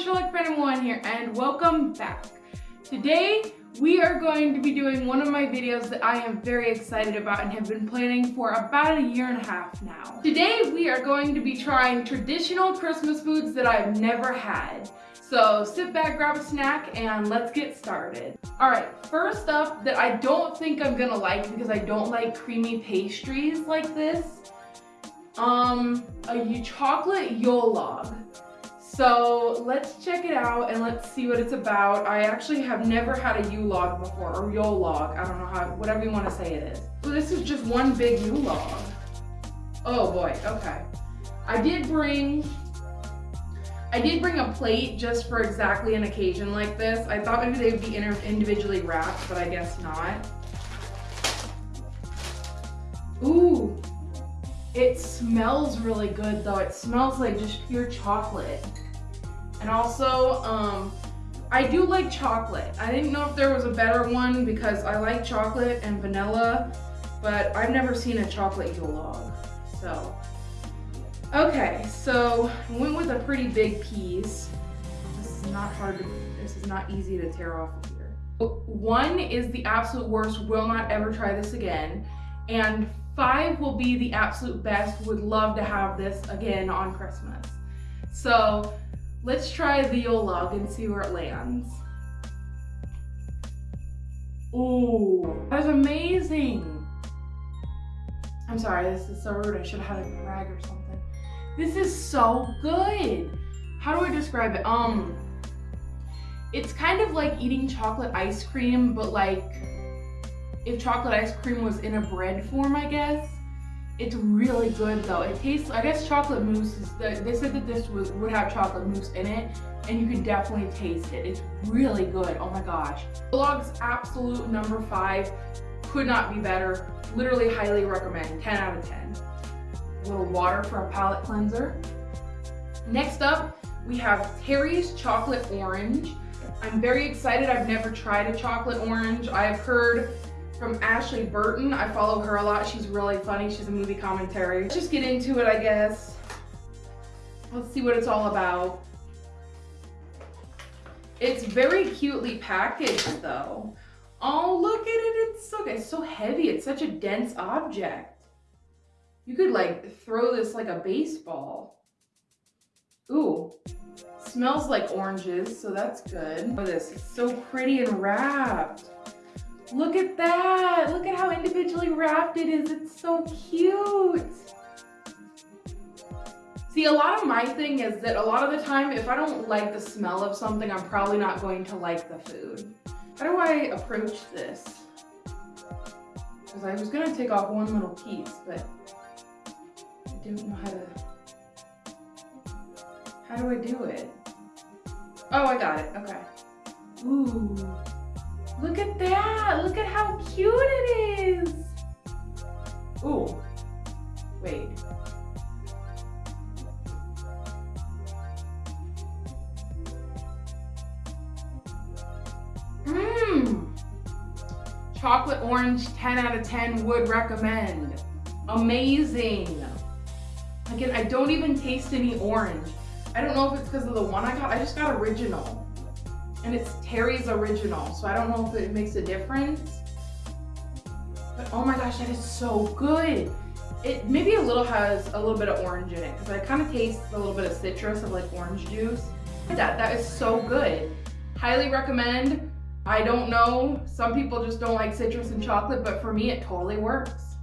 Sherlock Phantom 1 here and welcome back. Today we are going to be doing one of my videos that I am very excited about and have been planning for about a year and a half now. Today we are going to be trying traditional Christmas foods that I've never had. So sit back, grab a snack, and let's get started. All right, first up that I don't think I'm gonna like because I don't like creamy pastries like this, um, a chocolate Yule log. So let's check it out and let's see what it's about. I actually have never had a U-log before, or Yule log, I don't know how, whatever you want to say it is. So this is just one big U-log. Oh boy, okay. I did bring I did bring a plate just for exactly an occasion like this. I thought maybe they would be individually wrapped, but I guess not. Ooh, it smells really good though. It smells like just pure chocolate. And also, um, I do like chocolate. I didn't know if there was a better one because I like chocolate and vanilla, but I've never seen a chocolate Yule log. So Okay, so I went with a pretty big piece. This is not hard to, this is not easy to tear off of here. One is the absolute worst, will not ever try this again. And five will be the absolute best, would love to have this again on Christmas. So let's try the Yule log and see where it lands. Ooh, that's amazing. I'm sorry, this is so rude. I should have had a rag or something. This is so good. How do I describe it? Um, it's kind of like eating chocolate ice cream, but like if chocolate ice cream was in a bread form, I guess. It's really good though. It tastes, I guess chocolate mousse is, the, they said that this was, would have chocolate mousse in it and you can definitely taste it. It's really good, oh my gosh. Vlog's absolute number five, could not be better. Literally highly recommend, 10 out of 10 a little water for a palate cleanser. Next up, we have Terry's Chocolate Orange. I'm very excited. I've never tried a chocolate orange. I've heard from Ashley Burton. I follow her a lot. She's really funny. She's a movie commentary. Let's just get into it, I guess. Let's see what it's all about. It's very cutely packaged though. Oh, look at it. It's so, it's so heavy. It's such a dense object. You could like throw this like a baseball. Ooh, smells like oranges, so that's good. Look at this, it's so pretty and wrapped. Look at that, look at how individually wrapped it is. It's so cute. See, a lot of my thing is that a lot of the time, if I don't like the smell of something, I'm probably not going to like the food. How do I approach this? Because I was gonna take off one little piece, but I don't know how to... How do I do it? Oh, I got it. Okay. Ooh. Look at that. Look at how cute it is. Ooh. Wait. Mmm. Chocolate orange, 10 out of 10 would recommend. Amazing. Again, I don't even taste any orange. I don't know if it's because of the one I got. I just got original. And it's Terry's original. So I don't know if it makes a difference. But oh my gosh, that is so good. It maybe a little has a little bit of orange in it because I kind of taste a little bit of citrus of like orange juice. That, that is so good. Highly recommend. I don't know, some people just don't like citrus and chocolate, but for me it totally works.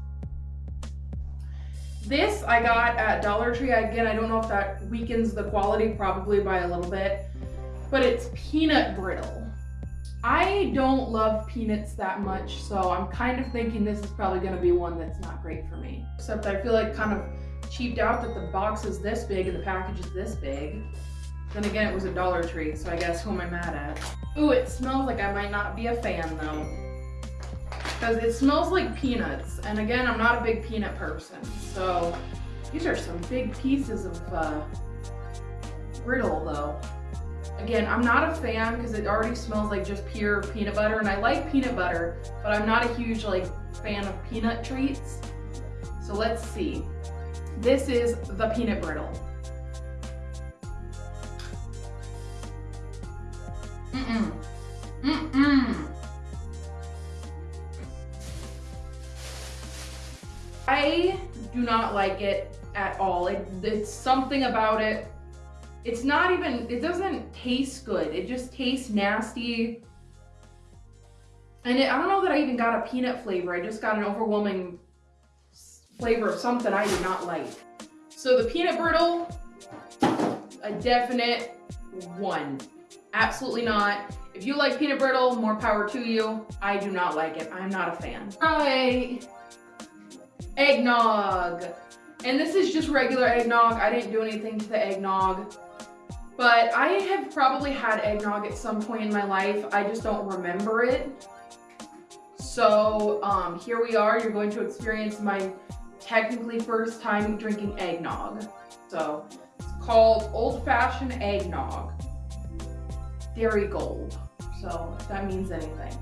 This I got at Dollar Tree. Again, I don't know if that weakens the quality, probably by a little bit, but it's peanut brittle. I don't love peanuts that much, so I'm kind of thinking this is probably gonna be one that's not great for me. Except I feel like kind of cheaped out that the box is this big and the package is this big. Then again, it was a Dollar Tree, so I guess who am I mad at? Ooh, it smells like I might not be a fan though because it smells like peanuts. And again, I'm not a big peanut person. So these are some big pieces of uh, brittle though. Again, I'm not a fan because it already smells like just pure peanut butter and I like peanut butter, but I'm not a huge like fan of peanut treats. So let's see. This is the peanut brittle. Mm-mm. Mm-mm. I do not like it at all. It, it's something about it. It's not even, it doesn't taste good. It just tastes nasty. And it, I don't know that I even got a peanut flavor. I just got an overwhelming flavor of something I do not like. So the peanut brittle, a definite one. Absolutely not. If you like peanut brittle, more power to you. I do not like it. I'm not a fan. Right. Eggnog. And this is just regular eggnog. I didn't do anything to the eggnog. But I have probably had eggnog at some point in my life. I just don't remember it. So um, here we are. You're going to experience my technically first time drinking eggnog. So it's called Old Fashioned Eggnog. Darigold. So if that means anything.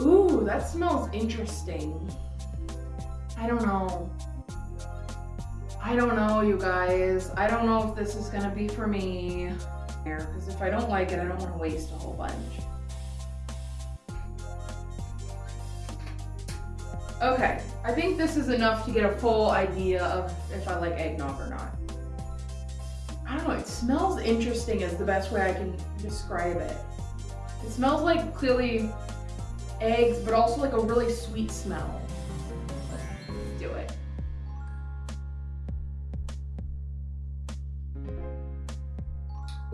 Ooh, that smells interesting. I don't know. I don't know, you guys. I don't know if this is gonna be for me. Because if I don't like it, I don't want to waste a whole bunch. Okay, I think this is enough to get a full idea of if I like eggnog or not. I don't know, it smells interesting is the best way I can describe it. It smells like clearly eggs, but also like a really sweet smell.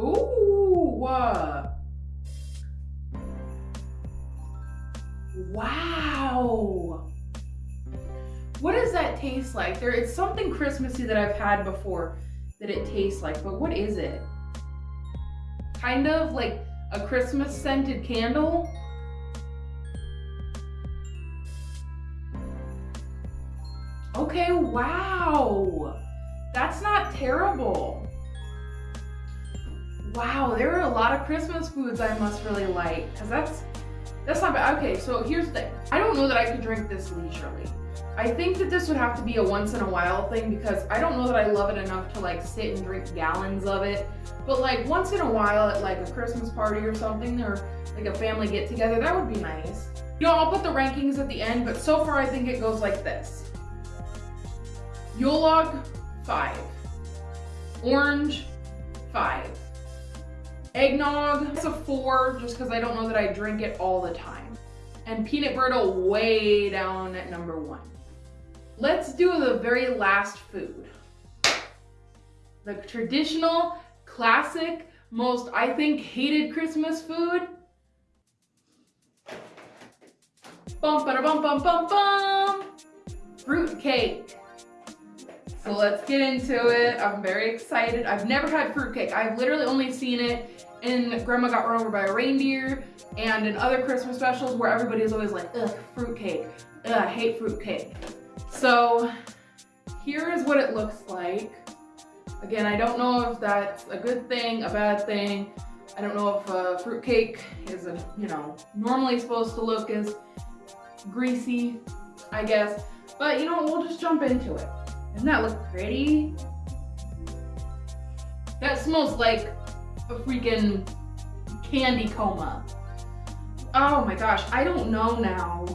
Ooh, uh, wow. What does that taste like? There, it's something Christmassy that I've had before that it tastes like, but what is it? Kind of like a Christmas scented candle. Okay, wow. That's not terrible. Wow, there are a lot of Christmas foods I must really like, because that's, that's not bad. Okay, so here's the thing. I don't know that I could drink this leisurely. I think that this would have to be a once in a while thing because I don't know that I love it enough to like sit and drink gallons of it. But like once in a while at like a Christmas party or something or like a family get together, that would be nice. You know, I'll put the rankings at the end, but so far I think it goes like this. Yule log, five. Orange, five. Eggnog, it's a four just because I don't know that I drink it all the time. And peanut brittle way down at number one. Let's do the very last food. The traditional, classic, most, I think, hated Christmas food. Bum, ba, bum, bum, bum, bum. Fruit cake. So let's get into it. I'm very excited. I've never had fruitcake. I've literally only seen it in Grandma Got Run Over by a Reindeer and in other Christmas specials where everybody is always like, ugh, fruitcake. Ugh, I hate fruitcake. So here is what it looks like. Again, I don't know if that's a good thing, a bad thing. I don't know if a fruitcake is, a, you know, normally supposed to look as greasy, I guess. But you know, we'll just jump into it. Doesn't that look pretty? That smells like a freaking candy coma. Oh my gosh, I don't know now.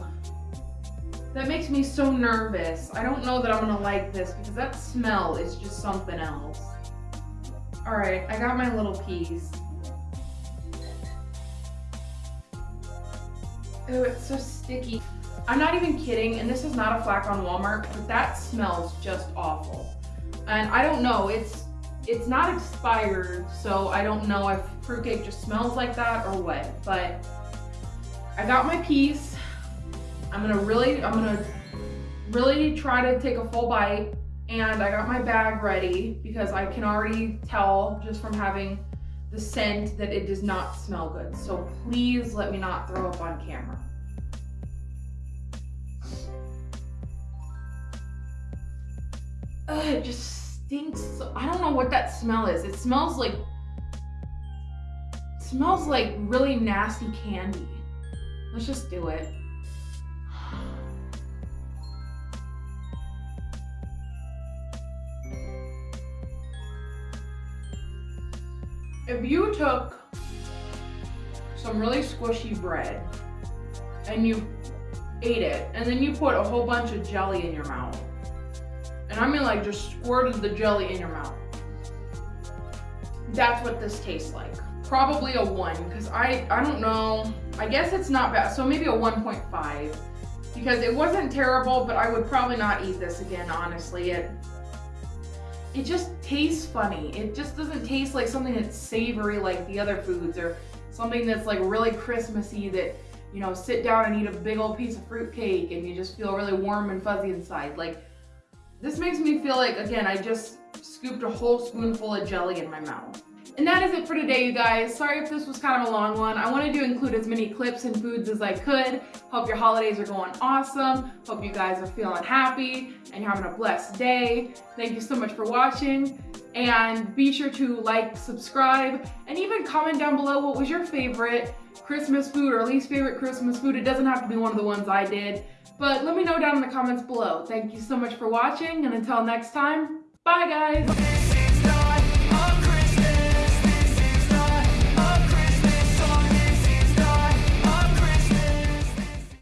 That makes me so nervous. I don't know that I'm gonna like this because that smell is just something else. All right, I got my little piece. Oh, it's so sticky. I'm not even kidding, and this is not a flack on Walmart, but that smells just awful. And I don't know, it's it's not expired, so I don't know if fruitcake just smells like that or what, but I got my piece. I'm gonna really, I'm gonna really try to take a full bite and I got my bag ready because I can already tell just from having the scent that it does not smell good. So please let me not throw up on camera. Ugh, it just stinks. I don't know what that smell is. It smells like, smells like really nasty candy. Let's just do it. if you took some really squishy bread and you ate it, and then you put a whole bunch of jelly in your mouth, and I mean like just squirted the jelly in your mouth, that's what this tastes like. Probably a one, because I, I don't know, I guess it's not bad, so maybe a 1.5 because it wasn't terrible, but I would probably not eat this again, honestly. It it just tastes funny. It just doesn't taste like something that's savory like the other foods or something that's like really Christmassy that, you know, sit down and eat a big old piece of fruit cake and you just feel really warm and fuzzy inside. Like, this makes me feel like, again, I just scooped a whole spoonful of jelly in my mouth. And that is it for today, you guys. Sorry if this was kind of a long one. I wanted to include as many clips and foods as I could. Hope your holidays are going awesome. Hope you guys are feeling happy and you're having a blessed day. Thank you so much for watching. And be sure to like, subscribe, and even comment down below what was your favorite Christmas food or least favorite Christmas food. It doesn't have to be one of the ones I did. But let me know down in the comments below. Thank you so much for watching, and until next time, bye guys!